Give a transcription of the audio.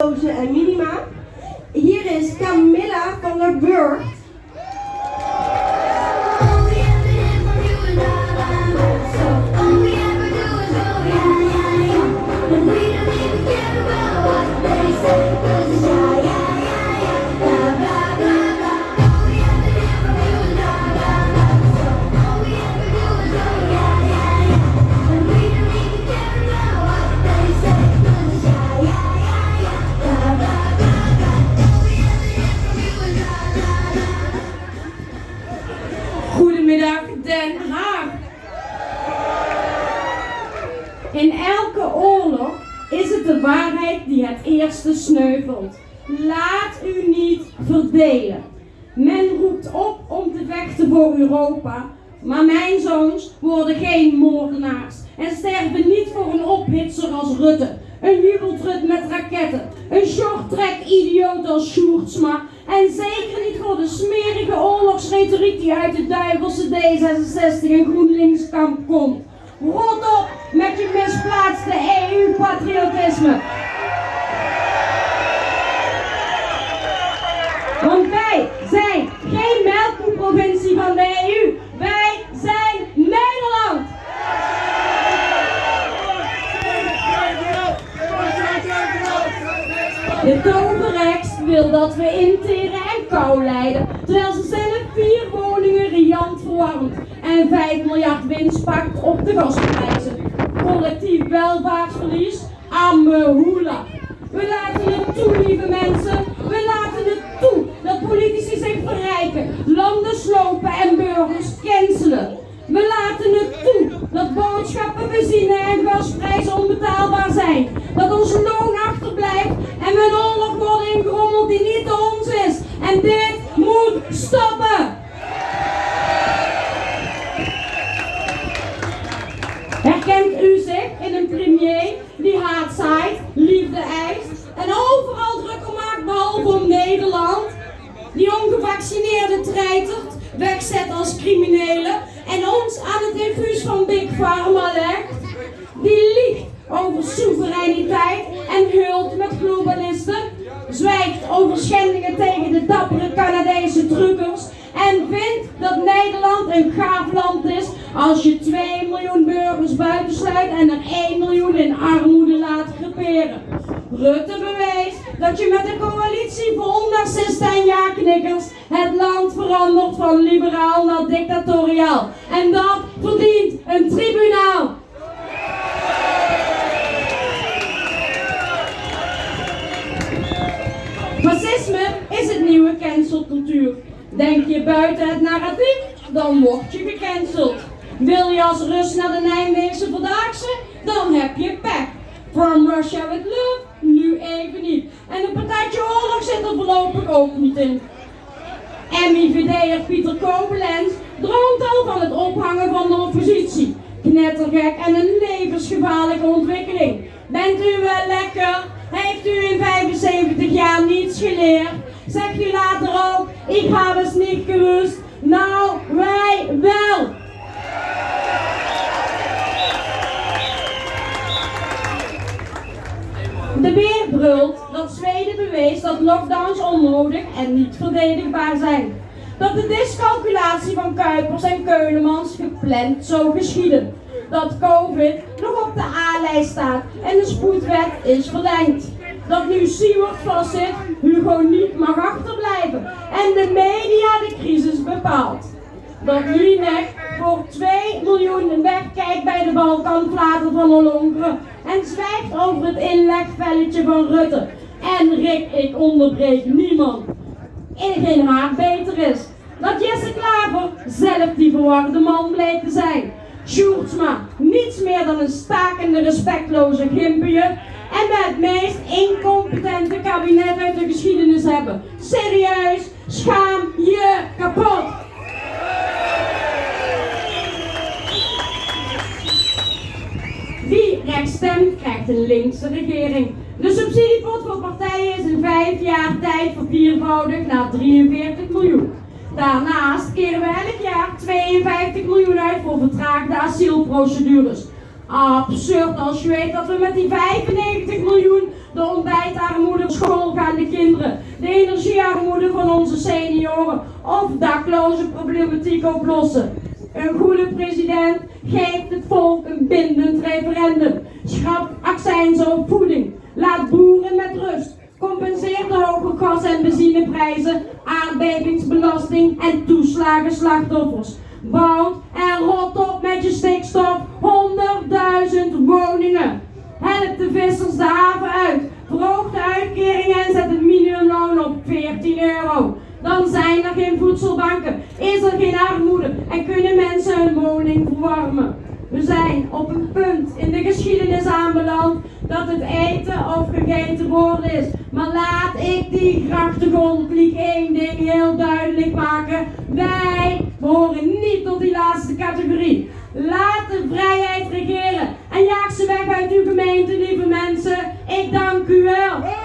en Minima. Hier is Camilla van der Burgt. Goedemiddag Den Haag. In elke oorlog is het de waarheid die het eerste sneuvelt. Laat u niet verdelen. Men roept op om te vechten voor Europa, maar mijn zoons worden geen moordenaars en sterven niet voor een ophitser als Rutte, een jubeltrut met raketten, een shorttrack idioot als Sjoerdsma en zeker niet voor de smerige oorlogsretoriek die uit de duivelse D66 en GroenLinks kamp komt. Rot op met je misplaatste EU-patriotisme wij zijn geen melkprovincie van de EU. Wij zijn Nederland. De toverrechts wil dat we interen kou lijden, terwijl ze zelf vier woningen riant verwarmt en 5 miljard winst pakt op de gasprijzen. Collectief welvaartsverlies aan hoela. We laten het toe, lieve mensen. We laten het toe dat politici zich verrijken, landen slopen en burgers cancelen. We laten het toe dat boodschappen, benzine en gasprijzen Herkent u zich in een premier die haat zaait, liefde eist en overal druk om maakt behalve om Nederland? Die ongevaccineerde treitert, wegzet als criminelen en ons aan het infuus van Big Pharma legt? Die liegt over soevereiniteit en hult met globalisten? Zwijgt over schendingen tegen de dappere Canadese truckers en vindt dat Nederland een gaaf land is als je 2 miljoen burgers buitensluit en er 1 miljoen in armoede laat creperen. Rutte bewijst dat je met een coalitie vol narcisten en ja-knikkers het land verandert van liberaal naar dictatoriaal. En dat verdient een tribunaal. Fascisme is het nieuwe cancelcultuur. Denk je buiten het narratief, dan word je gecanceld. Wil je als Rus naar de Nijmeegse Vandaagse, dan heb je pech. From Russia with love, nu even niet. En een partijtje oorlog zit er voorlopig ook niet in. MIVD'er Pieter Kobelens droomt al van het ophangen van de oppositie. Knettergek en een levensgevaarlijke ontwikkeling. Bent u wel lekker? Heeft u in 75 jaar niets geleerd? Zegt u later ook, ik heb het niet gewust. Nou, wij wel. De Beer brult dat Zweden bewees dat lockdowns onnodig en niet verdedigbaar zijn. Dat de discalculatie van Kuipers en Keulemans gepland zou geschieden. Dat COVID nog op de A-lijst staat en de spoedwet is verlengd. Dat nu Siewert vastzit, Hugo niet mag achterblijven en de media de crisis bepaalt. Dat Linek voor 2 miljoen wegkijkt bij de Balkanflater van Ollongren en zwijgt over het inlegvelletje van Rutte. En Rick, ik onderbreek niemand. In geen haar beter is. Dat Jesse Klaver zelf die verwarde man bleek te zijn. Sjoerdsma, niets meer dan een stakende respectloze gimpje. En we het meest incompetente kabinet uit de geschiedenis hebben. Serieus, schaam je kapot. Rechts stemt, krijgt een linkse regering. De subsidiepot voor partijen is in vijf jaar tijd verviervoudigd naar 43 miljoen. Daarnaast keren we elk jaar 52 miljoen uit voor vertraagde asielprocedures. Absurd als je weet dat we met die 95 miljoen de ontbijtarmoede schoolgaande kinderen, de energiearmoede van onze senioren of dakloze problematiek oplossen. Een goede president geeft het volk een bindend referendum, schrapt accijnzen op voeding, laat boeren met rust, compenseert de hoge gas- en benzineprijzen, aardbevingsbelasting en toeslagen slachtoffers. Bouwt en rot op met je stikstof 100.000 woningen. Help de vissers de haven uit. Verhoog de uitkering en zet het minimumloon op 14 euro. Dan zijn er geen voedselbanken, is er geen armoede en kunnen mensen verwarmen. We zijn op een punt in de geschiedenis aanbeland dat het eten of gegeten worden is. Maar laat ik die grachtengolvlieg één ding heel duidelijk maken. Wij behoren niet tot die laatste categorie. Laat de vrijheid regeren en jaag ze weg uit uw gemeente, lieve mensen. Ik dank u wel.